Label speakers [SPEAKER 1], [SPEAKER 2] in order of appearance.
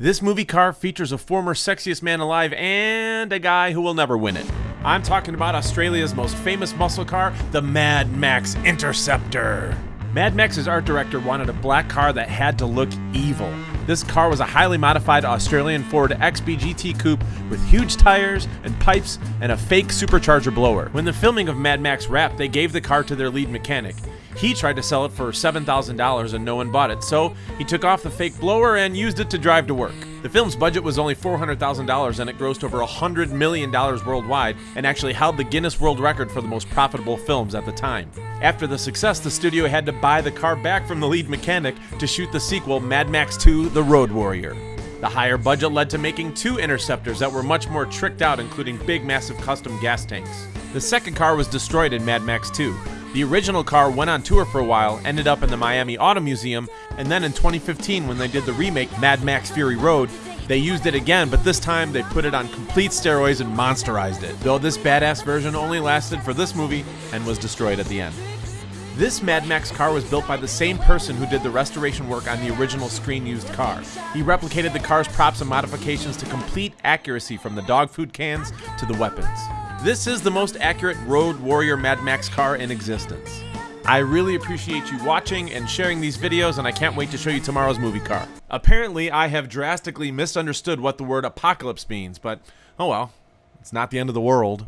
[SPEAKER 1] This movie car features a former sexiest man alive and a guy who will never win it. I'm talking about Australia's most famous muscle car, the Mad Max Interceptor. Mad Max's art director wanted a black car that had to look evil. This car was a highly modified Australian Ford XB coupe with huge tires and pipes and a fake supercharger blower. When the filming of Mad Max wrapped, they gave the car to their lead mechanic. He tried to sell it for $7,000 and no one bought it, so he took off the fake blower and used it to drive to work. The film's budget was only $400,000 and it grossed over $100 million worldwide and actually held the Guinness World Record for the most profitable films at the time. After the success, the studio had to buy the car back from the lead mechanic to shoot the sequel, Mad Max 2 The Road Warrior. The higher budget led to making two interceptors that were much more tricked out, including big, massive custom gas tanks. The second car was destroyed in Mad Max 2. The original car went on tour for a while, ended up in the Miami Auto Museum, and then in 2015, when they did the remake Mad Max Fury Road, they used it again, but this time they put it on complete steroids and monsterized it, though this badass version only lasted for this movie and was destroyed at the end. This Mad Max car was built by the same person who did the restoration work on the original screen used car. He replicated the car's props and modifications to complete accuracy from the dog food cans to the weapons. This is the most accurate Road Warrior Mad Max car in existence. I really appreciate you watching and sharing these videos, and I can't wait to show you tomorrow's movie car. Apparently, I have drastically misunderstood what the word apocalypse means, but oh well, it's not the end of the world.